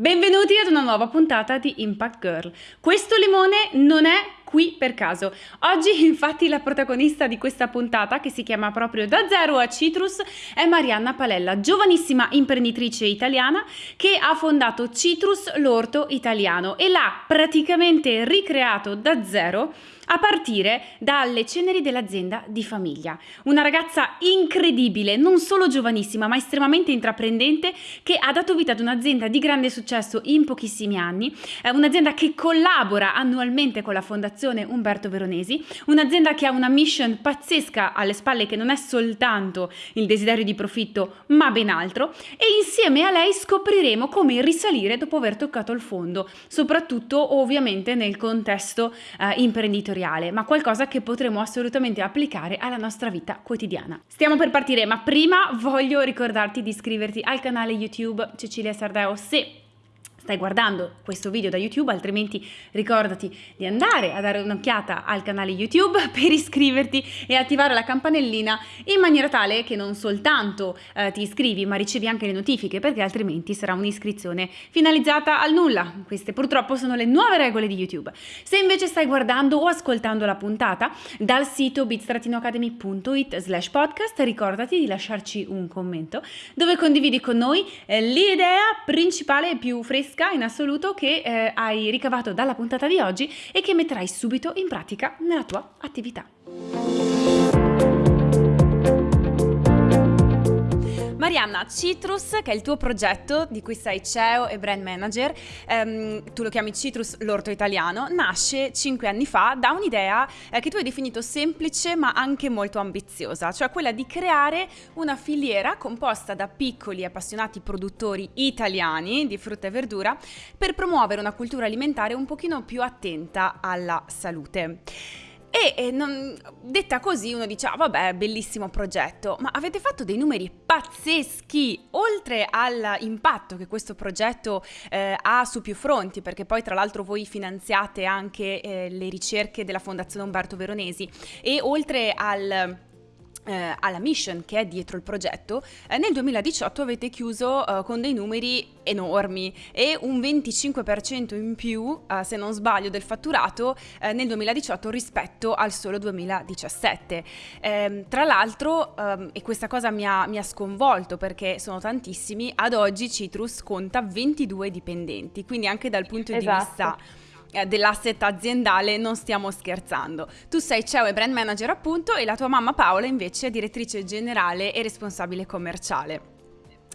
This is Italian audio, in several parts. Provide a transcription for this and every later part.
Benvenuti ad una nuova puntata di Impact Girl. Questo limone non è qui per caso. Oggi infatti la protagonista di questa puntata, che si chiama proprio Da Zero a Citrus, è Marianna Palella, giovanissima imprenditrice italiana che ha fondato Citrus l'orto italiano e l'ha praticamente ricreato da zero a partire dalle ceneri dell'azienda di famiglia. Una ragazza incredibile, non solo giovanissima, ma estremamente intraprendente, che ha dato vita ad un'azienda di grande successo in pochissimi anni, un'azienda che collabora annualmente con la Fondazione Umberto Veronesi, un'azienda che ha una mission pazzesca alle spalle che non è soltanto il desiderio di profitto, ma ben altro, e insieme a lei scopriremo come risalire dopo aver toccato il fondo, soprattutto ovviamente nel contesto eh, imprenditoriale, ma qualcosa che potremo assolutamente applicare alla nostra vita quotidiana. Stiamo per partire, ma prima voglio ricordarti di iscriverti al canale YouTube Cecilia Sardeo se stai guardando questo video da YouTube, altrimenti ricordati di andare a dare un'occhiata al canale YouTube per iscriverti e attivare la campanellina in maniera tale che non soltanto eh, ti iscrivi ma ricevi anche le notifiche perché altrimenti sarà un'iscrizione finalizzata al nulla. Queste purtroppo sono le nuove regole di YouTube. Se invece stai guardando o ascoltando la puntata dal sito bit-academy.it slash podcast ricordati di lasciarci un commento dove condividi con noi eh, l'idea principale e più fresca fresca in assoluto che eh, hai ricavato dalla puntata di oggi e che metterai subito in pratica nella tua attività. Marianna, Citrus, che è il tuo progetto di cui sei CEO e brand manager, ehm, tu lo chiami Citrus l'orto italiano, nasce cinque anni fa da un'idea eh, che tu hai definito semplice ma anche molto ambiziosa, cioè quella di creare una filiera composta da piccoli appassionati produttori italiani di frutta e verdura per promuovere una cultura alimentare un pochino più attenta alla salute. E, non, detta così uno dice, ah, vabbè, bellissimo progetto, ma avete fatto dei numeri pazzeschi, oltre all'impatto che questo progetto eh, ha su più fronti, perché poi tra l'altro voi finanziate anche eh, le ricerche della Fondazione Umberto Veronesi. E oltre al eh, alla mission che è dietro il progetto, eh, nel 2018 avete chiuso eh, con dei numeri enormi e un 25% in più, eh, se non sbaglio, del fatturato eh, nel 2018 rispetto al solo 2017. Ehm, tra l'altro, ehm, e questa cosa mi ha, mi ha sconvolto perché sono tantissimi, ad oggi Citrus conta 22 dipendenti, quindi anche dal punto esatto. di vista dell'asset aziendale non stiamo scherzando. Tu sei CEO e brand manager appunto e la tua mamma Paola invece è direttrice generale e responsabile commerciale.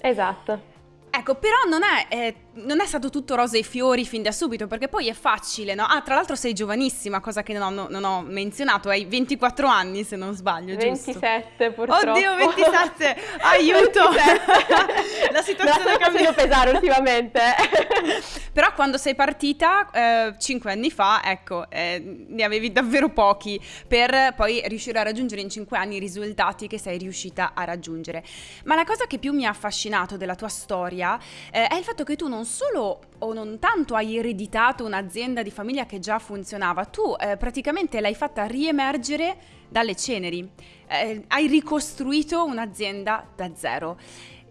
Esatto. Ecco, però non è, eh, non è, stato tutto rose e fiori fin da subito, perché poi è facile, no? Ah, tra l'altro sei giovanissima, cosa che non ho, non ho menzionato, hai 24 anni se non sbaglio, 27 purtroppo. Oddio, 27, aiuto! 27. La situazione è cambiata. pesare ultimamente. però quando sei partita, eh, 5 anni fa, ecco, eh, ne avevi davvero pochi, per poi riuscire a raggiungere in 5 anni i risultati che sei riuscita a raggiungere. Ma la cosa che più mi ha affascinato della tua storia storia eh, è il fatto che tu non solo o non tanto hai ereditato un'azienda di famiglia che già funzionava, tu eh, praticamente l'hai fatta riemergere dalle ceneri, eh, hai ricostruito un'azienda da zero.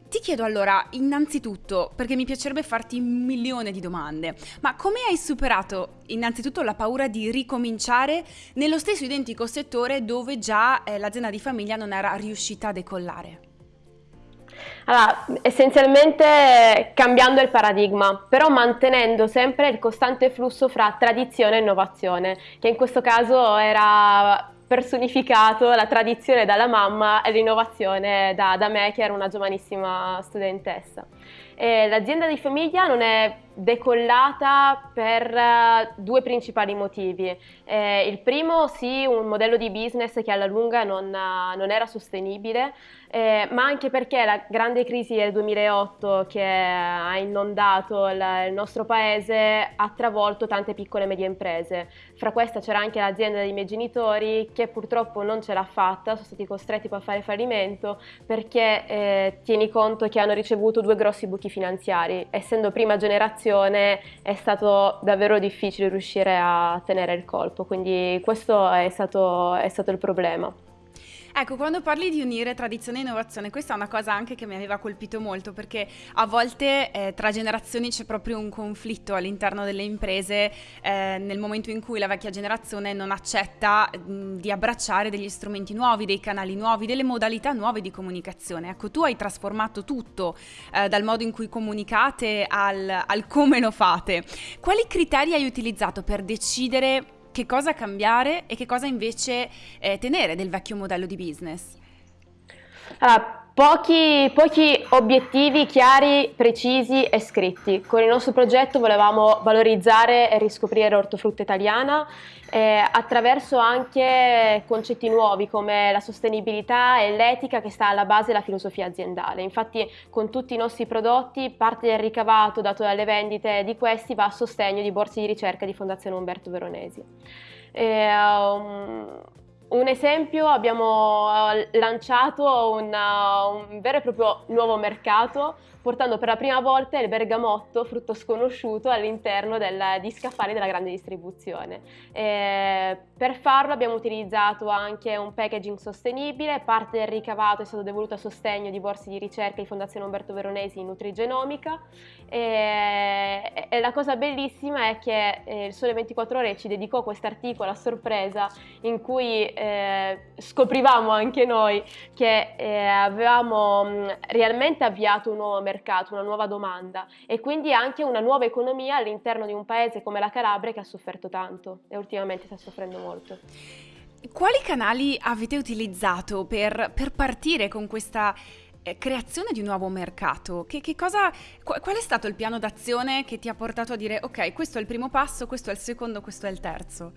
Ti chiedo allora, innanzitutto, perché mi piacerebbe farti un milione di domande, ma come hai superato innanzitutto la paura di ricominciare nello stesso identico settore dove già eh, l'azienda di famiglia non era riuscita a decollare? Allora, essenzialmente cambiando il paradigma, però mantenendo sempre il costante flusso fra tradizione e innovazione, che in questo caso era personificato la tradizione dalla mamma e l'innovazione da, da me che ero una giovanissima studentessa. l'azienda di famiglia non è decollata per uh, due principali motivi. Eh, il primo, sì, un modello di business che alla lunga non, uh, non era sostenibile, eh, ma anche perché la grande crisi del 2008 che ha inondato il, nostro paese ha travolto tante piccole e medie imprese. Fra queste c'era anche l'azienda dei miei genitori che purtroppo non ce l'ha fatta, sono stati costretti a fare fallimento perché eh, tieni conto che hanno ricevuto due grossi buchi finanziari, essendo prima generazione è stato davvero difficile riuscire a tenere il colpo, quindi questo è stato, è stato il problema. Ecco, quando parli di unire tradizione e innovazione, questa è una cosa anche che mi aveva colpito molto perché a volte eh, tra generazioni c'è proprio un conflitto all'interno delle imprese eh, nel momento in cui la vecchia generazione non accetta mh, di abbracciare degli strumenti nuovi, dei canali nuovi, delle modalità nuove di comunicazione. Ecco, tu hai trasformato tutto eh, dal modo in cui comunicate al, al come lo fate. Quali criteri hai utilizzato per decidere che cosa cambiare e che cosa invece eh, tenere del vecchio modello di business? Allora, Pochi, pochi, obiettivi chiari, precisi e scritti. Con il nostro progetto volevamo valorizzare e riscoprire l'ortofrutta italiana eh, attraverso anche concetti nuovi come la sostenibilità e l'etica che sta alla base della filosofia aziendale. Infatti con tutti i nostri prodotti parte del ricavato dato dalle vendite di questi va a sostegno di borse di ricerca di Fondazione Umberto Veronesi. Eh, um, un esempio, abbiamo eh, lanciato una, un vero e proprio nuovo mercato portando per la prima volta il bergamotto, frutto sconosciuto, all'interno di scaffali della grande distribuzione. E per farlo abbiamo utilizzato anche un packaging sostenibile, parte del ricavato è stato devoluto a sostegno di borse di ricerca di Fondazione Umberto Veronesi in Nutrigenomica e, e la cosa bellissima è che eh, il Sole 24 Ore ci dedicò questo articolo a sorpresa in cui eh, scoprivamo anche noi che eh, avevamo mh, realmente avviato un nuovo mercato mercato, una nuova domanda e quindi anche una nuova economia all'interno di un paese come la Calabria che ha sofferto tanto e ultimamente sta soffrendo molto. Quali canali avete utilizzato per, per partire con questa eh, creazione di un nuovo mercato? Che, che cosa, qual è stato il piano d'azione che ti ha portato a dire ok, questo è il primo passo, questo è il secondo, questo è il terzo?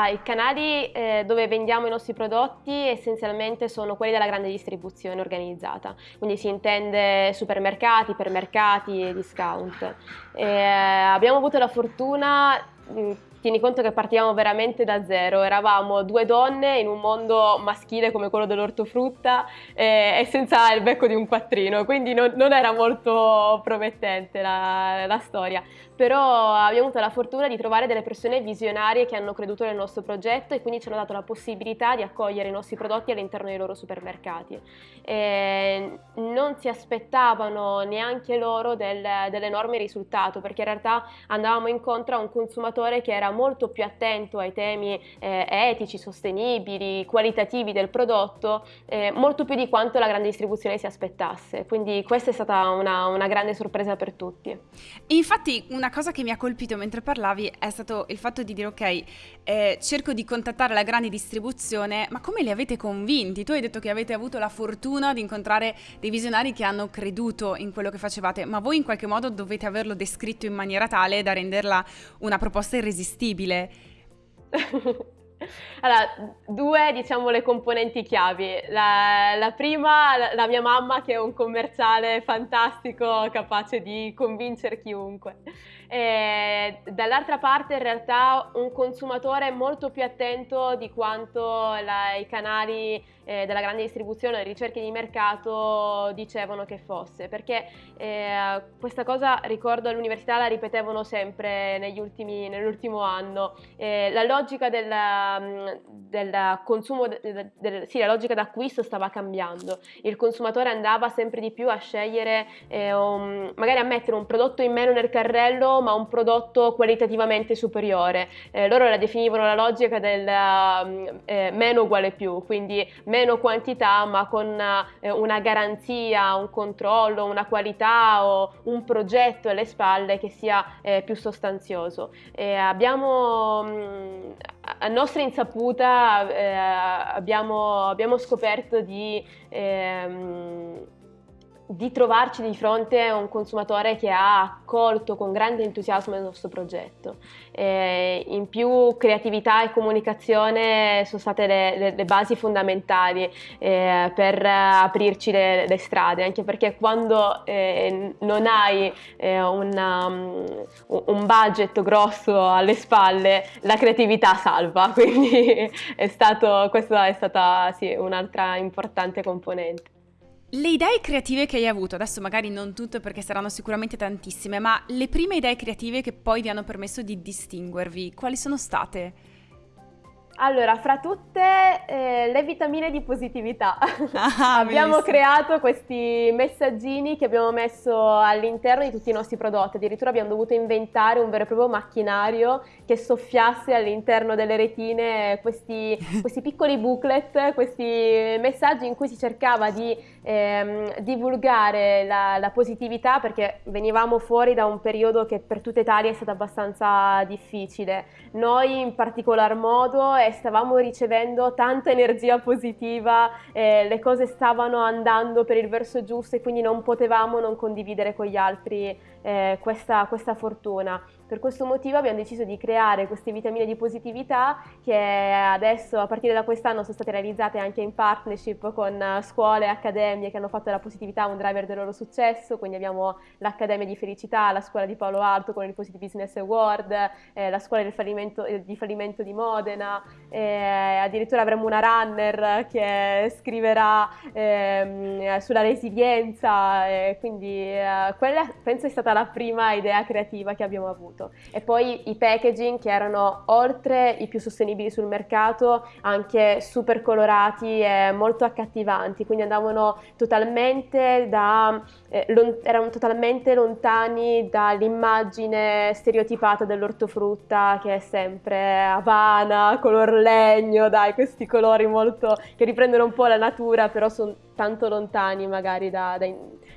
Ah, I canali eh, dove vendiamo i nostri prodotti essenzialmente sono quelli della grande distribuzione organizzata, quindi si intende supermercati, ipermercati e discount. Eh, abbiamo avuto la fortuna tieni conto che partivamo veramente da zero, eravamo due donne in un mondo maschile come quello dell'ortofrutta eh, e senza il becco di un quattrino, quindi non, non era molto promettente la, la, storia, però abbiamo avuto la fortuna di trovare delle persone visionarie che hanno creduto nel nostro progetto e quindi ci hanno dato la possibilità di accogliere i nostri prodotti all'interno dei loro supermercati. E non si aspettavano neanche loro del, dell'enorme risultato perché in realtà andavamo incontro a un consumatore che era molto più attento ai temi eh, etici, sostenibili, qualitativi del prodotto, eh, molto più di quanto la grande distribuzione si aspettasse. Quindi questa è stata una, una grande sorpresa per tutti. Infatti una cosa che mi ha colpito mentre parlavi è stato il fatto di dire ok, eh, cerco di contattare la grande distribuzione, ma come li avete convinti? Tu hai detto che avete avuto la fortuna di incontrare dei visionari che hanno creduto in quello che facevate, ma voi in qualche modo dovete averlo descritto in maniera tale da renderla una proposta irresistibile? Allora, due diciamo le componenti chiavi. La, la prima, la, la, mia mamma che è un commerciale fantastico, capace di convincere chiunque. E dall'altra parte in realtà un consumatore molto più attento di quanto la, i canali eh, della grande distribuzione le ricerche di mercato dicevano che fosse, perché eh, questa cosa ricordo all'università la ripetevano sempre nell'ultimo anno, eh, la logica del, mm, del consumo, del, del, sì, la logica d'acquisto stava cambiando, il consumatore andava sempre di più a scegliere, eh, un, magari a mettere un prodotto in meno nel carrello ma un prodotto qualitativamente superiore. Eh, loro la definivano la logica del uh, eh, meno uguale più, quindi meno quantità ma con uh, una garanzia, un controllo, una qualità o un progetto alle spalle che sia eh, più sostanzioso. abbiamo mh, mm, a nostra insaputa eh, abbiamo, abbiamo, scoperto di ehm, di trovarci di fronte a un consumatore che ha accolto con grande entusiasmo il nostro progetto. Eh, in più creatività e comunicazione sono state le, le, le basi fondamentali eh, per aprirci le, le, strade, anche perché quando eh, non hai eh, una, um, un budget grosso alle spalle, la creatività salva, quindi è stato, questa è stata sì, un'altra importante componente. Le idee creative che hai avuto, adesso magari non tutte perché saranno sicuramente tantissime, ma le prime idee creative che poi vi hanno permesso di distinguervi, quali sono state? Allora, fra tutte eh, le vitamine di positività. Ah, abbiamo creato questi messaggini che abbiamo messo all'interno di tutti i nostri prodotti, addirittura abbiamo dovuto inventare un vero e proprio macchinario che soffiasse all'interno delle retine questi, questi piccoli booklet, questi messaggi in cui si cercava di ehm, divulgare la, la positività perché venivamo fuori da un periodo che per tutta Italia è stato abbastanza difficile. Noi in particolar modo stavamo ricevendo tanta energia positiva, eh, le cose stavano andando per il verso giusto e quindi non potevamo non condividere con gli altri eh, questa, questa fortuna. Per questo motivo abbiamo deciso di creare queste vitamine di positività che adesso a partire da quest'anno sono state realizzate anche in partnership con scuole e accademie che hanno fatto della positività un driver del loro successo, quindi abbiamo l'Accademia di Felicità, la scuola di Paolo Alto con il Positive Business Award, eh, la scuola fallimento, eh, di fallimento di Modena, eh, addirittura avremo una runner che scriverà ehm, sulla resilienza, quindi eh, quella penso è stata la prima idea creativa che abbiamo avuto prodotto. E poi i packaging che erano oltre i più sostenibili sul mercato, anche super colorati e molto accattivanti, quindi andavano totalmente da, eh, erano totalmente lontani dall'immagine stereotipata dell'ortofrutta che è sempre avana, color legno, dai, questi colori molto che riprendono un po' la natura, però sono tanto lontani magari da, da,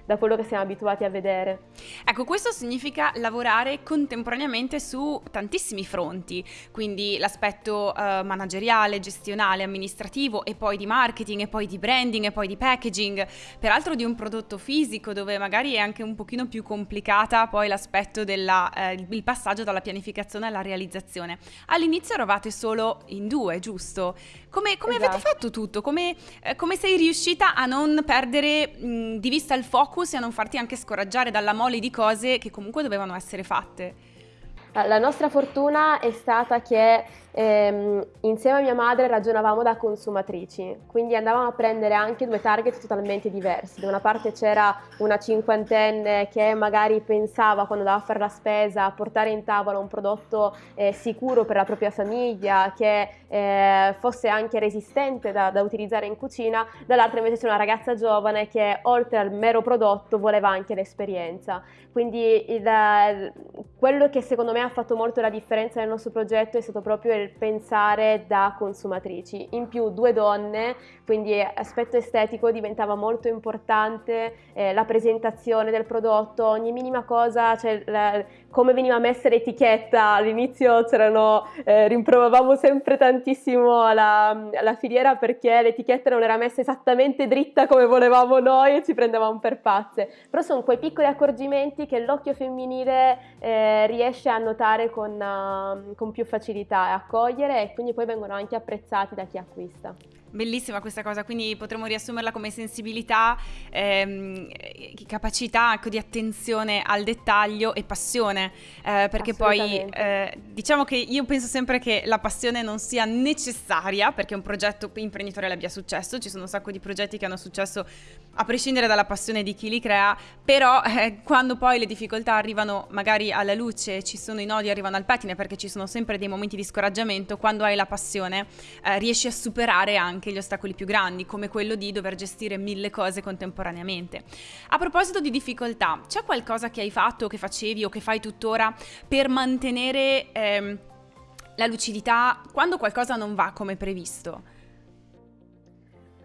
da, quello che siamo abituati a vedere. Ecco, questo significa lavorare contemporaneamente su tantissimi fronti, quindi l'aspetto uh, manageriale, gestionale, amministrativo e poi di marketing e poi di branding e poi di packaging, peraltro di un prodotto fisico dove magari è anche un pochino più complicata poi l'aspetto del eh, passaggio dalla pianificazione alla realizzazione. All'inizio eravate solo in due, giusto? Come, come esatto. avete fatto tutto? Come, eh, come sei riuscita a non perdere mh, di vista il focus e a non farti anche scoraggiare dalla mole di cose che comunque dovevano essere fatte? La nostra fortuna è stata che ehm, insieme a mia madre ragionavamo da consumatrici, quindi andavamo a prendere anche due target totalmente diversi. Da una parte c'era una cinquantenne che magari pensava quando andava a fare la spesa a portare in tavola un prodotto eh, sicuro per la propria famiglia, che eh, fosse anche resistente da, da utilizzare in cucina, dall'altra invece c'è una ragazza giovane che oltre al mero prodotto voleva anche l'esperienza. Quindi il, quello che secondo me ha fatto molto la differenza nel nostro progetto è stato proprio il pensare da consumatrici. In più due donne, quindi aspetto estetico diventava molto importante, eh, la presentazione del prodotto, ogni minima cosa, cioè la, come veniva messa l'etichetta, all'inizio c'erano, eh, rimprovavamo sempre tantissimo la, la filiera perché l'etichetta non era messa esattamente dritta come volevamo noi e ci prendevamo per pazze, però sono quei piccoli accorgimenti che l'occhio femminile eh, riesce a notare con, uh, con più facilità e accogliere e quindi poi vengono anche apprezzati da chi acquista. Bellissima questa cosa, quindi potremmo riassumerla come sensibilità, ehm, capacità ecco, di attenzione al dettaglio e passione, eh, perché poi eh, diciamo che io penso sempre che la passione non sia necessaria perché un progetto imprenditoriale abbia successo, ci sono un sacco di progetti che hanno successo a prescindere dalla passione di chi li crea, però eh, quando poi le difficoltà arrivano magari alla luce, ci sono i nodi, arrivano al pettine perché ci sono sempre dei momenti di scoraggiamento, quando hai la passione eh, riesci a superare anche gli ostacoli più grandi, come quello di dover gestire mille cose contemporaneamente. A proposito di difficoltà, c'è qualcosa che hai fatto, che facevi o che fai tuttora per mantenere ehm, la lucidità quando qualcosa non va come previsto?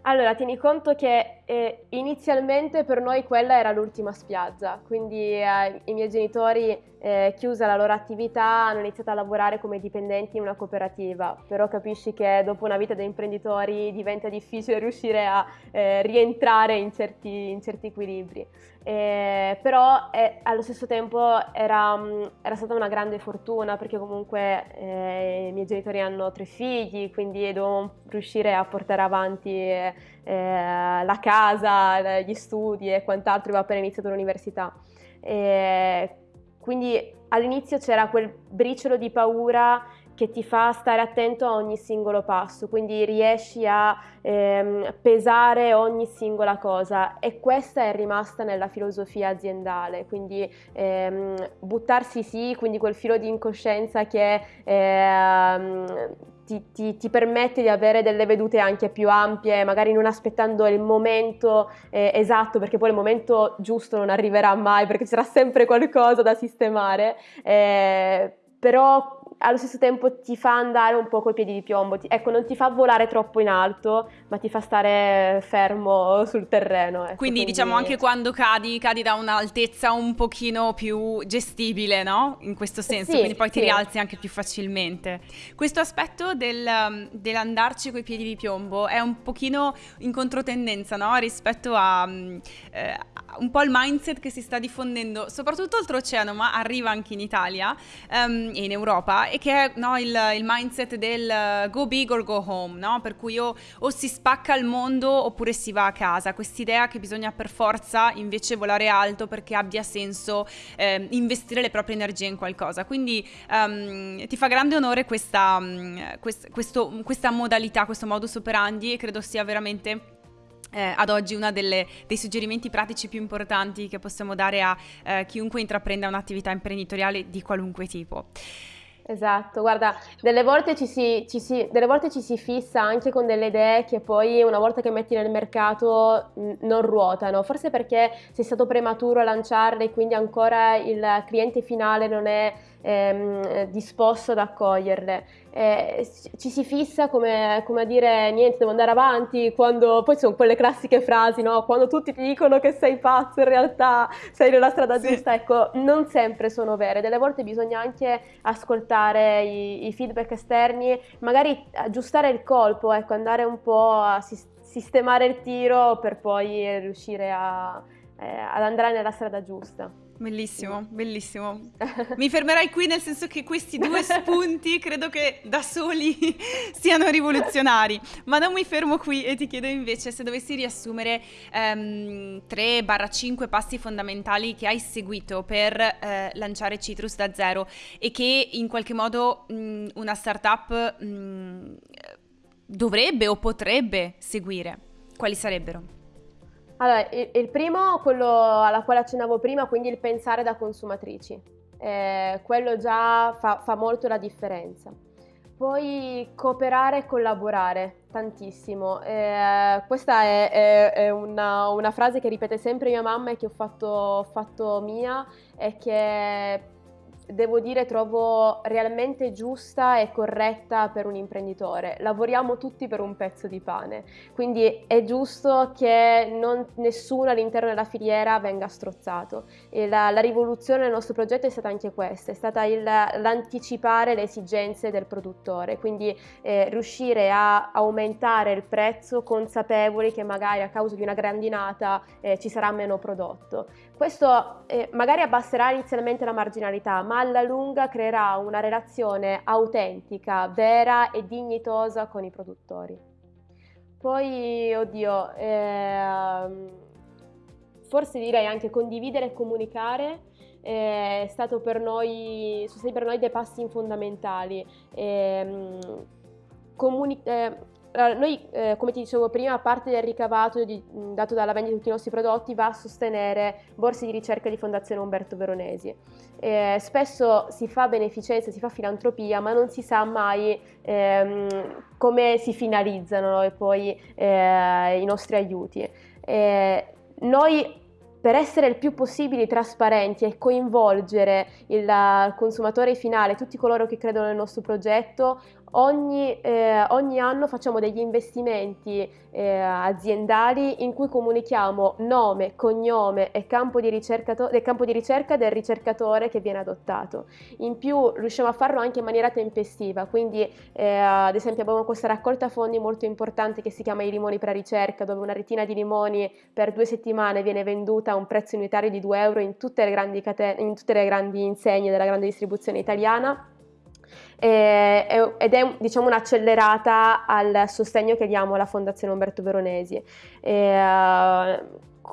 Allora, tieni conto che eh, inizialmente per noi quella era l'ultima spiaggia, quindi eh, i miei genitori eh, chiusa la loro attività, hanno iniziato a lavorare come dipendenti in una cooperativa, però capisci che dopo una vita da imprenditori diventa difficile riuscire a eh, rientrare in certi, in certi equilibri. Eh, però eh, allo stesso tempo era, mm, era, stata una grande fortuna perché comunque eh, i miei genitori hanno tre figli, quindi dovevamo riuscire a portare avanti eh, la casa, gli studi e quant'altro, avevo appena iniziato l'università. Quindi all'inizio c'era quel briciolo di paura che ti fa stare attento a ogni singolo passo, quindi riesci a ehm, pesare ogni singola cosa e questa è rimasta nella filosofia aziendale, quindi ehm, buttarsi sì, quindi quel filo di incoscienza che ehm, ti, ti, ti, permette di avere delle vedute anche più ampie, magari non aspettando il momento eh, esatto, perché poi il momento giusto non arriverà mai, perché ci sarà sempre qualcosa da sistemare, eh, però allo stesso tempo ti fa andare un po' coi piedi di piombo, ti, ecco non ti fa volare troppo in alto ma ti fa stare fermo sul terreno. Ecco, quindi, quindi, diciamo anche quando cadi, cadi da un'altezza un pochino più gestibile, no? In questo senso, sì, quindi poi ti sì. rialzi anche più facilmente. Questo aspetto del, um, dell'andarci coi piedi di piombo è un pochino in controtendenza, no? Rispetto a um, eh, un po' il mindset che si sta diffondendo, soprattutto oltreoceano, ma arriva anche in Italia um, e in Europa e che è no, il, il, mindset del uh, go big or go home, no? per cui o, o, si spacca il mondo oppure si va a casa, quest'idea che bisogna per forza invece volare alto perché abbia senso eh, investire le proprie energie in qualcosa, quindi um, ti fa grande onore questa, um, quest, questo, questa modalità, questo modus operandi e credo sia veramente eh, ad oggi uno dei suggerimenti pratici più importanti che possiamo dare a eh, chiunque intraprenda un'attività imprenditoriale di qualunque tipo. Esatto, guarda, delle volte ci, si, ci si, delle volte ci si fissa anche con delle idee che poi una volta che metti nel mercato non ruotano, forse perché sei stato prematuro a lanciarle e quindi ancora il cliente finale non è ehm, disposto ad accoglierle. Eh, ci si fissa come, come, a dire niente, devo andare avanti, quando poi sono quelle classiche frasi, no? quando tutti ti dicono che sei pazzo, in realtà sei nella strada sì. giusta, ecco, non sempre sono vere, delle volte bisogna anche ascoltare i, i feedback esterni, magari aggiustare il colpo, ecco, andare un po' a sistemare il tiro per poi riuscire a, eh, ad andare nella strada giusta. Bellissimo, bellissimo. Mi fermerai qui nel senso che questi due spunti credo che da soli siano rivoluzionari, ma non mi fermo qui e ti chiedo invece se dovessi riassumere um, 3-5 passi fondamentali che hai seguito per eh, lanciare Citrus da zero e che in qualche modo mh, una startup mh, dovrebbe o potrebbe seguire. Quali sarebbero? Allora, il, il primo, quello alla quale accennavo prima, quindi il pensare da consumatrici. Eh, quello già fa, fa, molto la differenza. Poi cooperare e collaborare tantissimo. Eh, questa è, è, è una, una, frase che ripete sempre mia mamma e che ho fatto, fatto mia e che devo dire trovo realmente giusta e corretta per un imprenditore. Lavoriamo tutti per un pezzo di pane, quindi è giusto che non, nessuno all'interno della filiera venga strozzato. La, la, rivoluzione del nostro progetto è stata anche questa, è stata l'anticipare le esigenze del produttore, quindi eh, riuscire a aumentare il prezzo consapevoli che magari a causa di una grandinata eh, ci sarà meno prodotto. Questo eh, magari abbasserà inizialmente la marginalità, ma alla lunga creerà una relazione autentica, vera e dignitosa con i produttori. Poi, oddio, eh, forse direi anche condividere e comunicare eh, stato per noi, sono stati per noi dei passi fondamentali. Eh, comuni- eh, noi, eh, come ti dicevo prima, parte del ricavato di, dato dalla vendita di tutti i nostri prodotti va a sostenere borse di ricerca di Fondazione Umberto Veronesi. Eh, spesso si fa beneficenza, si fa filantropia, ma non si sa mai ehm, come si finalizzano no? poi eh, i nostri aiuti. Eh, noi per essere il più possibile trasparenti e coinvolgere il consumatore finale, tutti coloro che credono nel nostro progetto, Ogni, eh, ogni, anno facciamo degli investimenti eh, aziendali in cui comunichiamo nome, cognome e campo di, campo di, ricerca del ricercatore che viene adottato. In più riusciamo a farlo anche in maniera tempestiva, quindi eh, ad esempio abbiamo questa raccolta fondi molto importante che si chiama i limoni per la ricerca, dove una retina di limoni per due settimane viene venduta a un prezzo unitario di 2 euro in tutte le grandi, in tutte le grandi insegne della grande distribuzione italiana eh, ed è diciamo, un'accelerata al sostegno che diamo alla Fondazione Umberto Veronesi. Eh,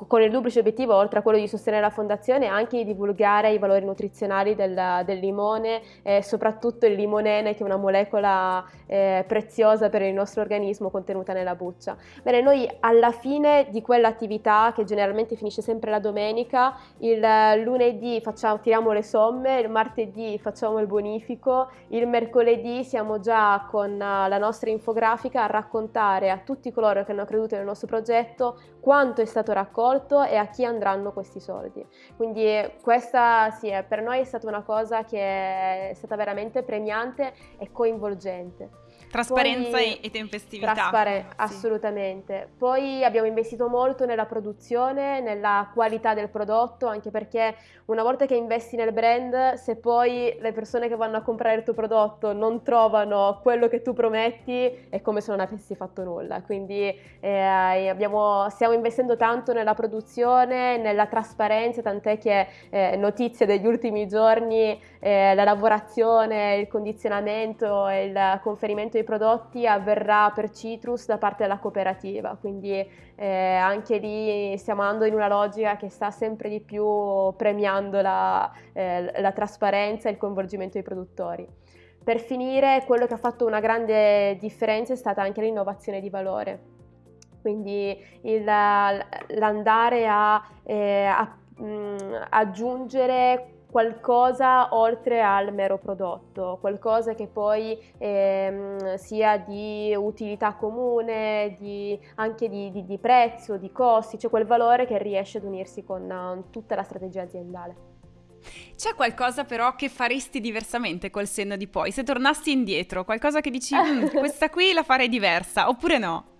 con il duplice obiettivo, oltre a quello di sostenere la fondazione, anche di divulgare i valori nutrizionali del, del limone, e soprattutto il limonene, che è una molecola eh, preziosa per il nostro organismo contenuta nella buccia. Bene, noi alla fine di quell'attività, che generalmente finisce sempre la domenica, il lunedì facciamo, tiriamo le somme, il martedì facciamo il bonifico, il mercoledì siamo già con la nostra infografica a raccontare a tutti coloro che hanno creduto nel nostro progetto quanto è stato raccolto e a chi andranno questi soldi. Quindi questa sì, per noi è stata una cosa che è stata veramente premiante e coinvolgente. Trasparenza Poi, e tempestività. Traspare- sì. Assolutamente. Poi abbiamo investito molto nella produzione, nella qualità del prodotto, anche perché una volta che investi nel brand, se poi le persone che vanno a comprare il tuo prodotto non trovano quello che tu prometti, è come se non avessi fatto nulla. Quindi eh, abbiamo, stiamo investendo tanto nella produzione, nella trasparenza, tant'è che eh, notizie degli ultimi giorni, eh, la lavorazione, il condizionamento e il conferimento di prodotti avverrà per Citrus da parte della cooperativa, quindi eh, anche lì stiamo andando in una logica che sta sempre di più premiando la, eh, la trasparenza e il coinvolgimento dei produttori. Per finire, quello che ha fatto una grande differenza è stata anche l'innovazione di valore, quindi l'andare a, eh, a mh, aggiungere qualcosa oltre al mero prodotto, qualcosa che poi ehm, sia di utilità comune, di, anche di, di, di, prezzo, di costi, cioè quel valore che riesce ad unirsi con uh, tutta la strategia aziendale. C'è qualcosa però che faresti diversamente col senno di poi? Se tornassi indietro, qualcosa che dici mm, questa qui la farei diversa oppure no?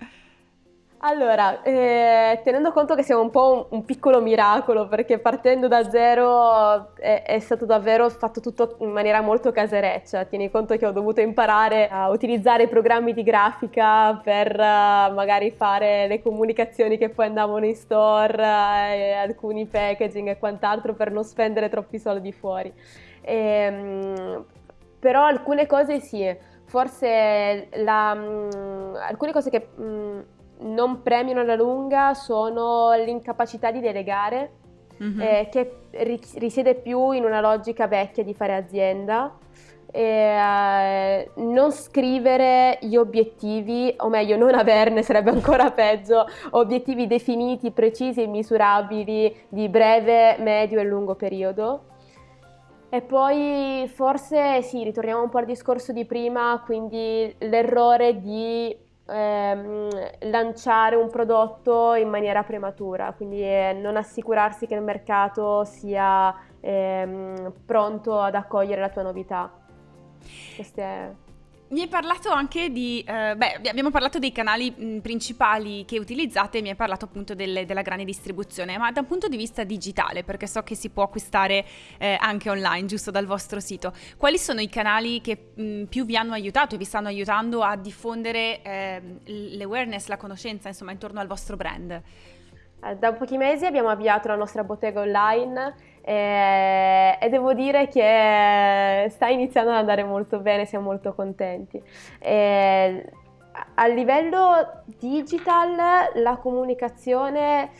Allora, eh, tenendo conto che siamo un po' un, un, piccolo miracolo, perché partendo da zero è, è, stato davvero fatto tutto in maniera molto casereccia. Tieni conto che ho dovuto imparare a utilizzare i programmi di grafica per uh, magari fare le comunicazioni che poi andavano in store, uh, alcuni packaging e quant'altro per non spendere troppi soldi fuori. E, um, però alcune cose sì, forse la, um, alcune cose che... Um, non premiano alla lunga sono l'incapacità di delegare, mm-hmm. eh, che risiede più in una logica vecchia di fare azienda. Eh, non scrivere gli obiettivi, o meglio, non averne sarebbe ancora peggio, obiettivi definiti, precisi e misurabili di breve, medio e lungo periodo. E poi forse sì, ritorniamo un po' al discorso di prima, quindi l'errore di ehm, lanciare un prodotto in maniera prematura, quindi eh, non assicurarsi che il mercato sia ehm, pronto ad accogliere la tua novità. Queste mi hai parlato anche di, eh, beh, abbiamo parlato dei canali principali che utilizzate, mi hai parlato appunto delle, della grande distribuzione, ma da un punto di vista digitale, perché so che si può acquistare eh, anche online, giusto dal vostro sito, quali sono i canali che mh, più vi hanno aiutato e vi stanno aiutando a diffondere eh, l'awareness, la conoscenza, insomma, intorno al vostro brand? Eh, da pochi mesi abbiamo avviato la nostra bottega online e, e, devo dire che sta iniziando ad andare molto bene, siamo molto contenti. E, a livello digital la comunicazione,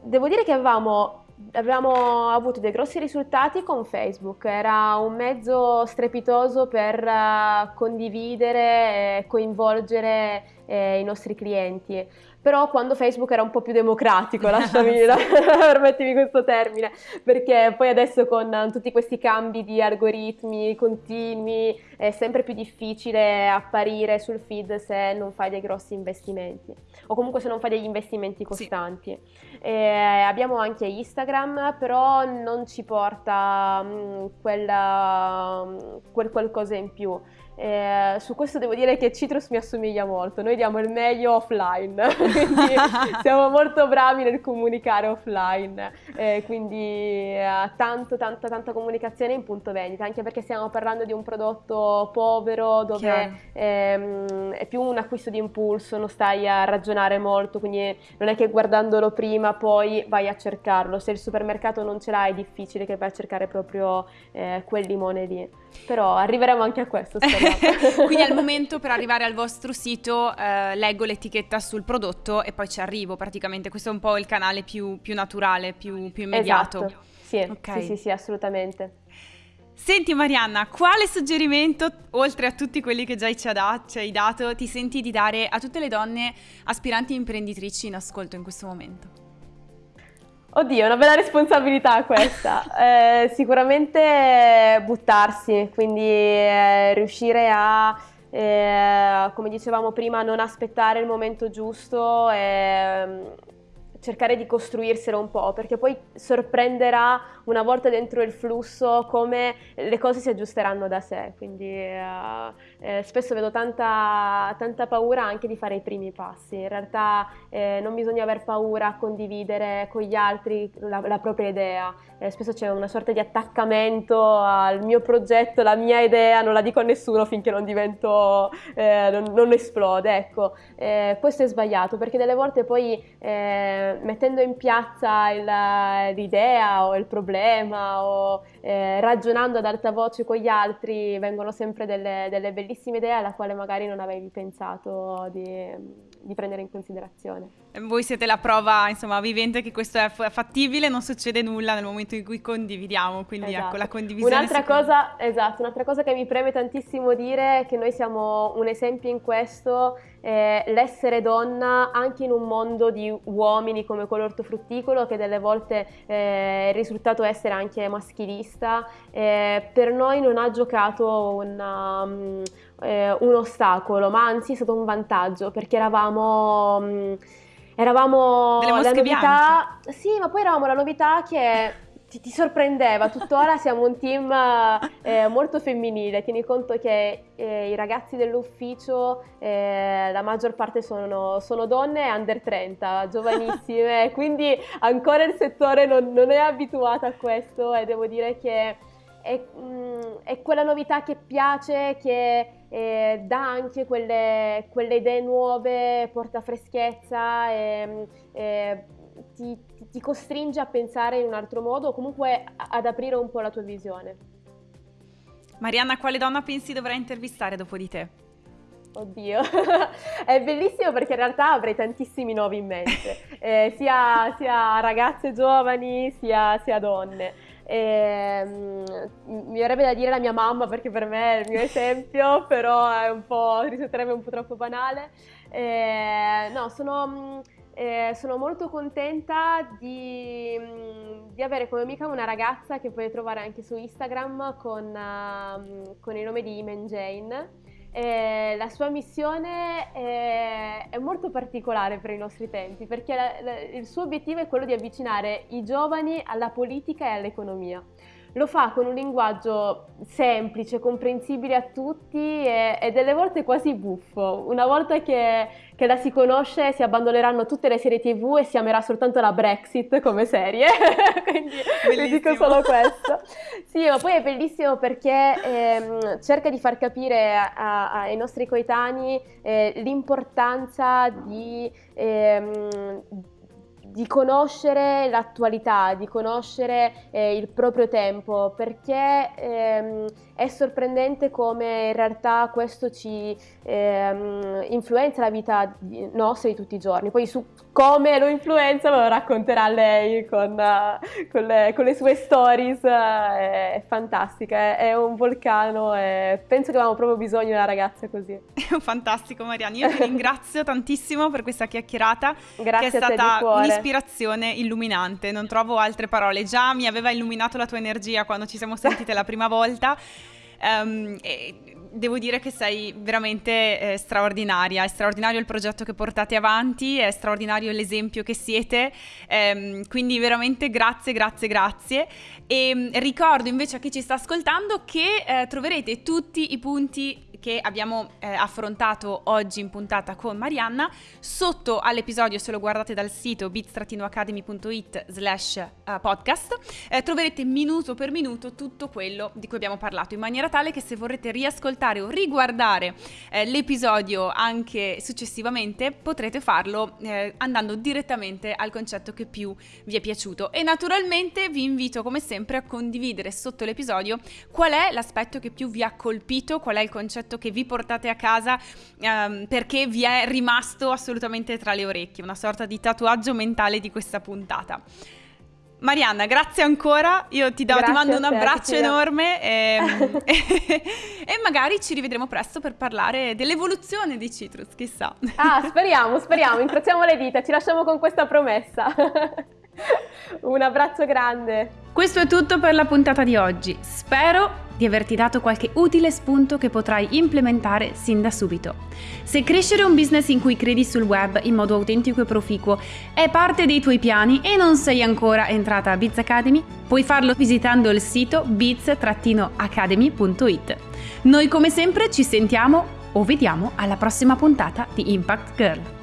devo dire che avevamo Abbiamo avuto dei grossi risultati con Facebook, era un mezzo strepitoso per uh, condividere e coinvolgere eh, i nostri clienti però quando Facebook era un po' più democratico, lasciami, permettimi questo termine, perché poi adesso con tutti questi cambi di algoritmi continui è sempre più difficile apparire sul feed se non fai dei grossi investimenti o comunque se non fai degli investimenti costanti. Sì. abbiamo anche Instagram, però non ci porta mh, quella, quel qualcosa in più. Eh, su questo devo dire che Citrus mi assomiglia molto, noi diamo il meglio offline, quindi siamo molto bravi nel comunicare offline, eh, quindi eh, tanto, tanta, tanta comunicazione in punto vendita, anche perché stiamo parlando di un prodotto povero dove ehm, è più un acquisto di impulso, non stai a ragionare molto, quindi non è che guardandolo prima poi vai a cercarlo. Se il supermercato non ce l'ha è difficile che vai a cercare proprio eh, quel limone lì. Però arriveremo anche a questo. Quindi al momento per arrivare al vostro sito eh, leggo l'etichetta sul prodotto e poi ci arrivo praticamente. Questo è un po' il canale più, più naturale, più, più immediato. Esatto. Sì, okay. sì, sì, sì, assolutamente. Senti Marianna, quale suggerimento, oltre a tutti quelli che già ci, dat- ci hai dato, ti senti di dare a tutte le donne aspiranti imprenditrici in ascolto in questo momento? Oddio, una bella responsabilità questa. eh, sicuramente buttarsi, quindi eh, riuscire a, eh, come dicevamo prima, non aspettare il momento giusto e cercare di costruirselo un po', perché poi sorprenderà una volta dentro il flusso come le cose si aggiusteranno da sé, quindi uh, eh, spesso vedo tanta, tanta, paura anche di fare i primi passi, in realtà eh, non bisogna aver paura a condividere con gli altri la, la propria idea, eh, spesso c'è una sorta di attaccamento al mio progetto, la mia idea, non la dico a nessuno finché non divento, eh, non, non, esplode, ecco, eh, questo è sbagliato perché delle volte poi eh, mettendo in piazza l'idea o il problema o eh, ragionando ad alta voce con gli altri vengono sempre delle, delle bellissime idee alla quale magari non avevi pensato di, di prendere in considerazione. Voi siete la prova insomma, vivente che questo è fattibile, non succede nulla nel momento in cui condividiamo, quindi ecco, esatto. ecco la condivisione. Un'altra cosa, esatto, un'altra cosa che mi preme tantissimo dire è che noi siamo un esempio in questo eh, l'essere donna anche in un mondo di uomini come quello ortofrutticolo che delle volte eh, è risultato essere anche maschilista, eh, per noi non ha giocato una, um, un ostacolo, ma anzi è stato un vantaggio perché eravamo... Um, eravamo la novità, bianche. sì, ma poi eravamo la novità che ti, ti, sorprendeva, tuttora siamo un team eh, molto femminile, tieni conto che eh, i ragazzi dell'ufficio, eh, la maggior parte sono, sono, donne under 30, giovanissime, quindi ancora il settore non, non, è abituato a questo e devo dire che è, mh, mm, è quella novità che piace, che eh, dà anche quelle, quelle, idee nuove, porta freschezza e, e ti, ti, costringe a pensare in un altro modo o comunque ad aprire un po' la tua visione. Marianna, quale donna pensi dovrà intervistare dopo di te? Oddio, è bellissimo perché in realtà avrei tantissimi nomi in mente, eh, sia, sia, ragazze giovani sia, sia donne. E, um, mi verrebbe da dire la mia mamma perché per me è il mio esempio, però è un po', risulterebbe un po' troppo banale. E, no, sono mm, eh, sono molto contenta di, di, avere come amica una ragazza che puoi trovare anche su Instagram con, uh, con il nome di Imen Jane. Eh, la sua missione è, è, molto particolare per i nostri tempi perché la, la, il suo obiettivo è quello di avvicinare i giovani alla politica e all'economia lo fa con un linguaggio semplice, comprensibile a tutti e, e delle volte quasi buffo. Una volta che, che, la si conosce si abbandoneranno tutte le serie tv e si amerà soltanto la Brexit come serie, quindi vi dico solo questo. Sì, ma poi è bellissimo perché ehm, cerca di far capire a, a, ai nostri coetanei eh, l'importanza di... Ehm, di conoscere l'attualità, di conoscere eh, il proprio tempo, perché ehm, è sorprendente come in realtà questo ci ehm, influenza la vita nostra di tutti i giorni. Poi su come lo influenza me lo racconterà lei con, uh, con, le, con le, sue stories, uh, è, fantastica, è, è, un vulcano e penso che avevamo proprio bisogno di una ragazza così. Fantastico Mariani, io ti ringrazio tantissimo per questa chiacchierata Grazie che è stata un'ispirazione illuminante, non trovo altre parole, già mi aveva illuminato la tua energia quando ci siamo sentite la prima volta. Um, devo dire che sei veramente eh, straordinaria, è straordinario il progetto che portate avanti, è straordinario l'esempio che siete, ehm, quindi veramente grazie, grazie, grazie. E ehm, ricordo invece a chi ci sta ascoltando che eh, troverete tutti i punti che abbiamo eh, affrontato oggi in puntata con Marianna. Sotto all'episodio, se lo guardate dal sito bit-academy.it slash eh, podcast, eh, troverete minuto per minuto tutto quello di cui abbiamo parlato, in maniera tale che se vorrete riascoltare o riguardare eh, l'episodio anche successivamente, potrete farlo eh, andando direttamente al concetto che più vi è piaciuto. E naturalmente vi invito come sempre a condividere sotto l'episodio qual è l'aspetto che più vi ha colpito, qual è il concetto che vi portate a casa ehm, perché vi è rimasto assolutamente tra le orecchie, una sorta di tatuaggio mentale di questa puntata. Marianna, grazie ancora, io ti, do, ti mando un abbraccio enorme e, e, magari ci rivedremo presto per parlare dell'evoluzione di Citrus, chissà. Ah, speriamo, speriamo, incrociamo le dita, ci lasciamo con questa promessa. un abbraccio grande. Questo è tutto per la puntata di oggi. Spero di averti dato qualche utile spunto che potrai implementare sin da subito. Se crescere un business in cui credi sul web in modo autentico e proficuo è parte dei tuoi piani e non sei ancora entrata a Biz Academy, puoi farlo visitando il sito biz-academy.it. Noi come sempre ci sentiamo o vediamo alla prossima puntata di Impact Girl.